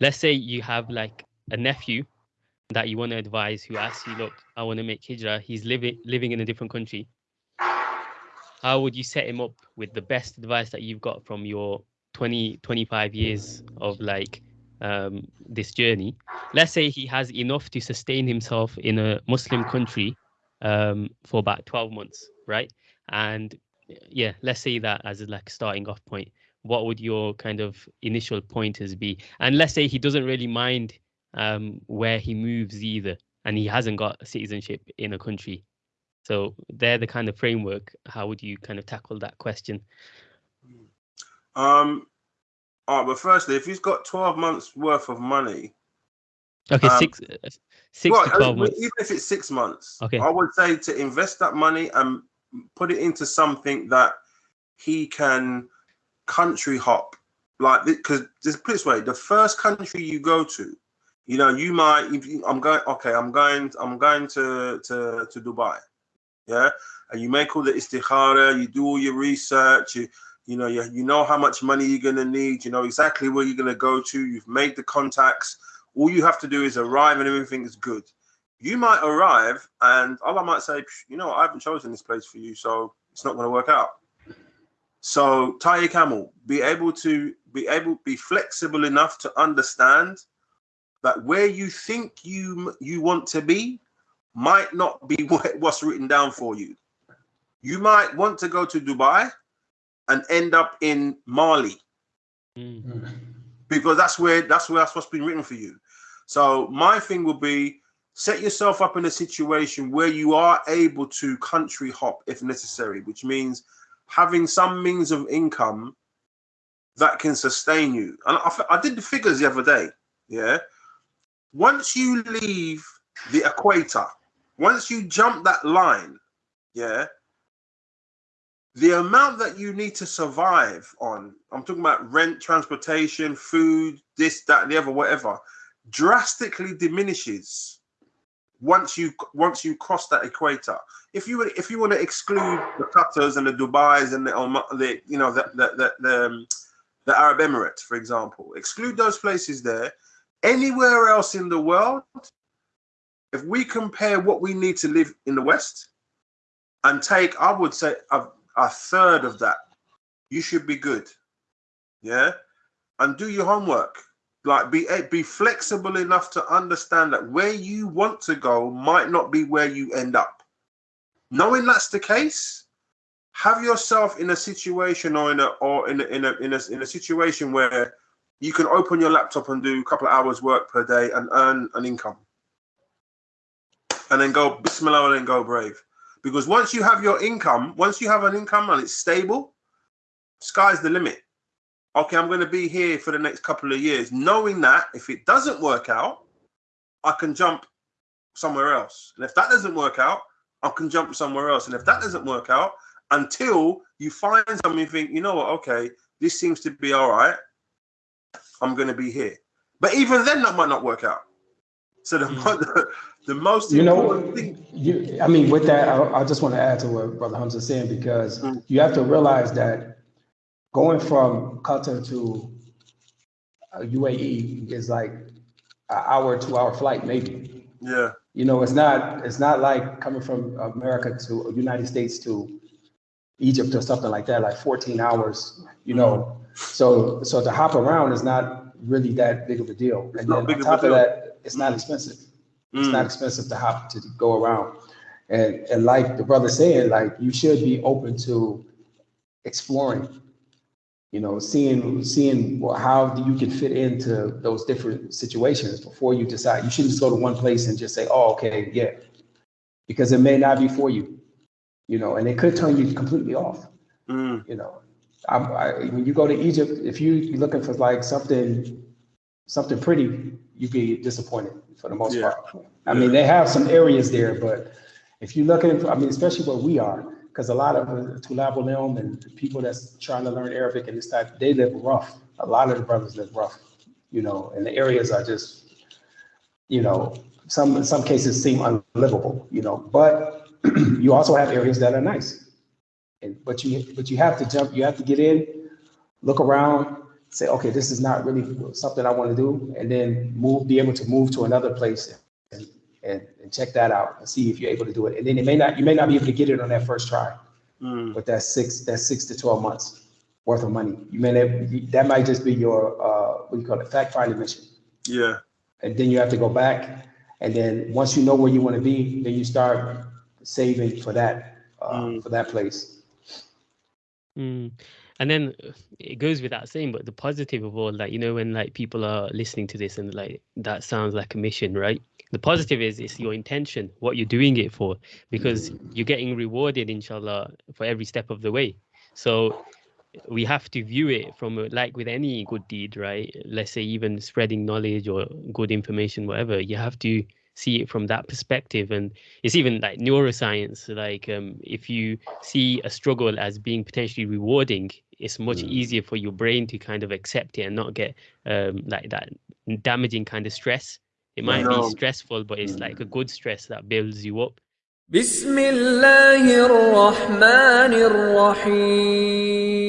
let's say you have like a nephew that you want to advise who asks you, look, I want to make hijrah. He's living living in a different country. How would you set him up with the best advice that you've got from your 20, 25 years of like um, this journey? Let's say he has enough to sustain himself in a Muslim country um, for about 12 months, right? And yeah, let's say that as a like starting off point. What would your kind of initial pointers be? And let's say he doesn't really mind um, where he moves either, and he hasn't got citizenship in a country. So they're the kind of framework. How would you kind of tackle that question? Um, right, but firstly, if he's got 12 months worth of money, okay, um, six, uh, six well, to 12 months. Even if it's six months, okay, I would say to invest that money and put it into something that he can country hop. Like, because just put this way, the first country you go to, you know, you might. If you, I'm going, okay, I'm going, I'm going to to to Dubai, yeah, and you make all the istikhara, you do all your research, you you know, you, you know how much money you're gonna need, you know exactly where you're gonna go to, you've made the contacts. All you have to do is arrive, and everything is good. You might arrive, and oh, Allah might say, you know, I haven't chosen this place for you, so it's not gonna work out. So tie your camel. Be able to be able be flexible enough to understand that where you think you you want to be might not be what, what's written down for you. You might want to go to Dubai and end up in Mali. Mm. Because that's where that's where that's what's been written for you. So my thing would be set yourself up in a situation where you are able to country hop if necessary, which means having some means of income that can sustain you. And I, I did the figures the other day. Yeah, once you leave the equator, once you jump that line, yeah, the amount that you need to survive on, I'm talking about rent, transportation, food, this, that, and the other, whatever, drastically diminishes once you once you cross that equator. If you if you want to exclude the Qatars and the Dubai's and the, the you know the the the, the, um, the Arab Emirates, for example, exclude those places there Anywhere else in the world, if we compare what we need to live in the West and take, I would say, a, a third of that, you should be good. Yeah. And do your homework. Like be eh, be flexible enough to understand that where you want to go might not be where you end up. Knowing that's the case, have yourself in a situation or in a or in a, in a, in a, in a situation where you can open your laptop and do a couple of hours work per day and earn an income. And then go bismillah and then go brave. Because once you have your income, once you have an income and it's stable, sky's the limit. Okay, I'm going to be here for the next couple of years, knowing that if it doesn't work out, I can jump somewhere else. And if that doesn't work out, I can jump somewhere else. And if that doesn't work out, until you find something, you think, you know what, okay, this seems to be all right. I'm going to be here. But even then, that might not work out. So the, mm. the, the, most you know, thing. You, I mean, with that, I, I just want to add to what Brother Hamza saying because mm. you have to realize that going from Qatar to UAE is like an hour, two hour flight, maybe. Yeah. You know, it's not it's not like coming from America to United States to Egypt or something like that, like 14 hours. You know, so so to hop around is not really that big of a deal. It's and then on top of, of that, it's not expensive. Mm. It's not mm. expensive to hop to go around. And and like the brother said, like you should be open to exploring, you know, seeing seeing how you can fit into those different situations before you decide. You shouldn't just go to one place and just say, "Oh, okay, yeah," because it may not be for you, you know, and it could turn you completely off. Mm. You know, I, I, when you go to Egypt, if you, are looking for like something, something pretty, you'd be disappointed for the most yeah. part. I yeah. mean, they have some areas there, but if you're looking, for, I mean, especially where we are, because a lot of Tulab and people that's trying to learn Arabic and this type, they live rough. A lot of the brothers live rough, you know, and the areas are just, you know, some in some cases seem unlivable, you know. But you also have areas that are nice. And, but you but you have to jump, you have to get in, look around, say, okay, this is not really something I want to do, and then move, be able to move to another place and, and, and check that out and see if you're able to do it. And then it may not, you may not be able to get it on that first try, Mm. but that's six, that's six to twelve months worth of money. You may never, that might just be your, uh, what do you call it, fact finding mission. Yeah. And then you have to go back, and then once you know where you want to be, then you start saving for that, uh, Mm. for that place. Mm. And then it goes without saying, but the positive of all that, you know, when like people are listening to this and like that sounds like a mission, right? The positive is it's your intention, what you're doing it for, because you're getting rewarded, inshallah, for every step of the way. So we have to view it from like with any good deed, right? Let's say even spreading knowledge or good information, whatever. You have to see it from that perspective, and it's even like neuroscience. Like um, if you see a struggle as being potentially rewarding, it's much mm. easier for your brain to kind of accept it and not get um, like that damaging kind of stress. It might no. be stressful, but it's mm. like a mm. good stress that builds you up. Bismillahir Rahmanir Rahim.